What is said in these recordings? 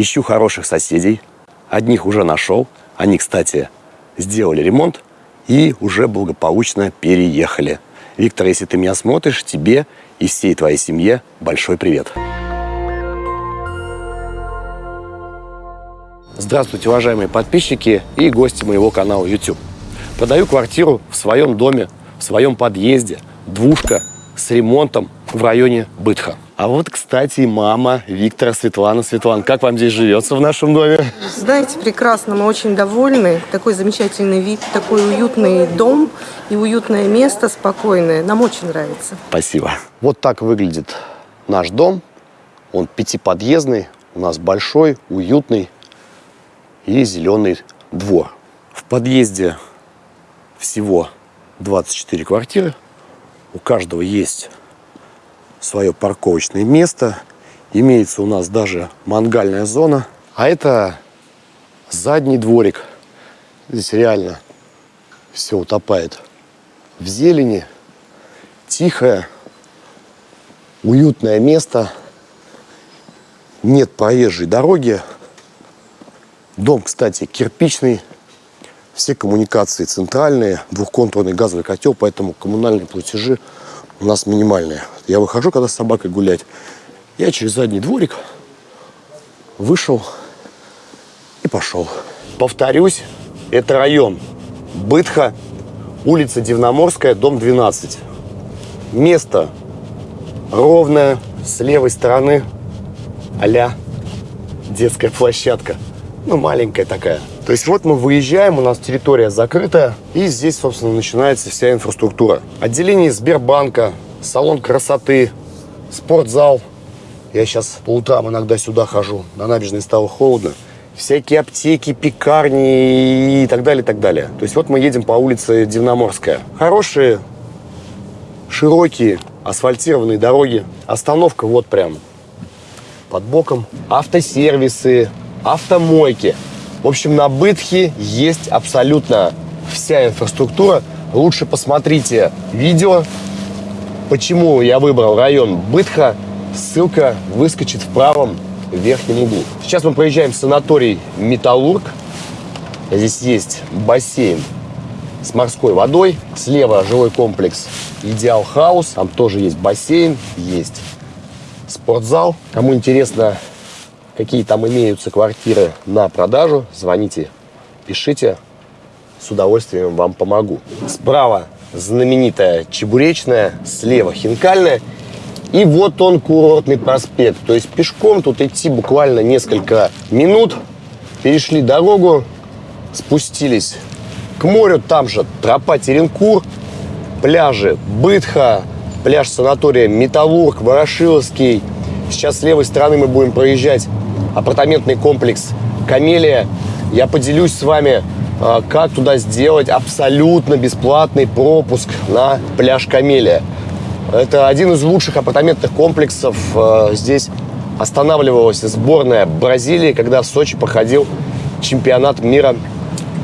Ищу хороших соседей. Одних уже нашел. Они, кстати, сделали ремонт и уже благополучно переехали. Виктор, если ты меня смотришь, тебе и всей твоей семье большой привет. Здравствуйте, уважаемые подписчики и гости моего канала YouTube. Продаю квартиру в своем доме, в своем подъезде. Двушка с ремонтом в районе Бытха. А вот, кстати, мама Виктора, Светлана. Светлана, как вам здесь живется в нашем доме? Знаете, прекрасно, мы очень довольны. Такой замечательный вид, такой уютный дом и уютное место, спокойное. Нам очень нравится. Спасибо. Вот так выглядит наш дом. Он пятиподъездный, у нас большой, уютный и зеленый двор. В подъезде всего 24 квартиры. У каждого есть свое парковочное место. Имеется у нас даже мангальная зона. А это задний дворик. Здесь реально все утопает в зелени. Тихое, уютное место. Нет проезжей дороги. Дом, кстати, кирпичный. Все коммуникации центральные, двухконтурный газовый котел, поэтому коммунальные платежи у нас минимальные. Я выхожу, когда с собакой гулять. Я через задний дворик вышел и пошел. Повторюсь, это район Бытха, улица Дивноморская, дом 12. Место ровное, с левой стороны а детская площадка. Ну, маленькая такая. То есть вот мы выезжаем, у нас территория закрытая, и здесь, собственно, начинается вся инфраструктура. Отделение Сбербанка, салон красоты, спортзал. Я сейчас по утрам иногда сюда хожу, на набережной стало холодно. Всякие аптеки, пекарни и так далее, и так далее. То есть вот мы едем по улице Дивноморская. Хорошие, широкие, асфальтированные дороги. Остановка вот прям под боком. Автосервисы, автомойки. В общем, на Бытхе есть абсолютно вся инфраструктура. Лучше посмотрите видео, почему я выбрал район Бытха. Ссылка выскочит в правом верхнем углу. Сейчас мы проезжаем санаторий Металлург. Здесь есть бассейн с морской водой. Слева жилой комплекс Идеал Хаус. Там тоже есть бассейн, есть спортзал. Кому интересно какие там имеются квартиры на продажу, звоните, пишите, с удовольствием вам помогу. Справа знаменитая Чебуречная, слева Хинкальная. И вот он, курортный проспект. То есть пешком тут идти буквально несколько минут. Перешли дорогу, спустились к морю. Там же тропа Теренкур, пляжи Бытха, пляж санатория Металлург, Ворошиловский. Сейчас с левой стороны мы будем проезжать апартаментный комплекс «Камелия». Я поделюсь с вами, как туда сделать абсолютно бесплатный пропуск на пляж «Камелия». Это один из лучших апартаментных комплексов. А, здесь останавливалась сборная Бразилии, когда в Сочи проходил чемпионат мира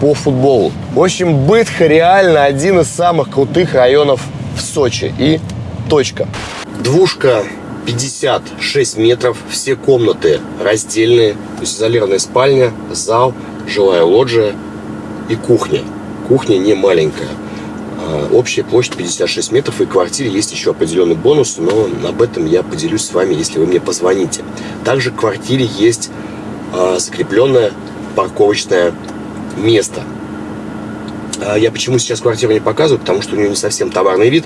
по футболу. В общем, Бытха реально один из самых крутых районов в Сочи. И точка. Двушка 56 метров, все комнаты раздельные, то есть изолированная спальня, зал, жилая лоджия и кухня. Кухня не маленькая. А, общая площадь 56 метров, и в квартире есть еще определенный бонус, но об этом я поделюсь с вами, если вы мне позвоните. Также в квартире есть а, закрепленное парковочное место. А, я почему сейчас квартиру не показываю, потому что у нее не совсем товарный вид.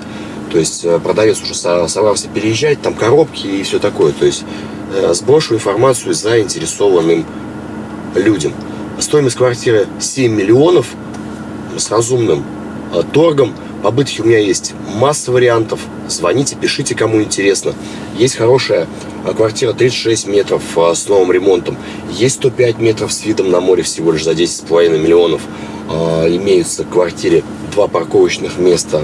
То есть э, продавец уже собрался переезжать, там коробки и все такое. То есть э, сброшу информацию заинтересованным людям. Стоимость квартиры 7 миллионов с разумным э, торгом. По у меня есть масса вариантов. Звоните, пишите, кому интересно. Есть хорошая квартира 36 метров с новым ремонтом. Есть 105 метров с видом на море всего лишь за 10,5 миллионов. Имеются в квартире два парковочных места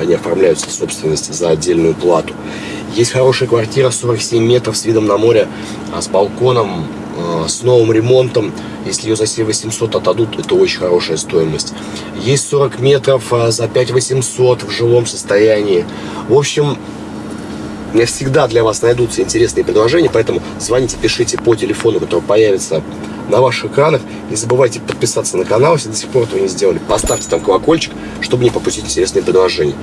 они оформляются в собственности за отдельную плату. Есть хорошая квартира, 47 метров с видом на море, а с балконом, с новым ремонтом. Если ее за 7 800 отдадут, это очень хорошая стоимость. Есть 40 метров а, за 5 800 в жилом состоянии. В общем, У меня всегда для вас найдутся интересные предложения, поэтому звоните, пишите по телефону, который появится на ваших экранах. Не забывайте подписаться на канал, если до сих пор этого не сделали. Поставьте там колокольчик, чтобы не пропустить интересные предложения.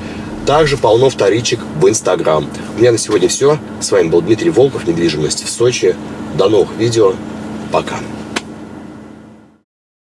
Также полно вторичек в Инстаграм. У меня на сегодня все. С вами был Дмитрий Волков, недвижимость в Сочи. До новых видео. Пока.